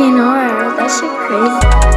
Kenora, that shit crazy.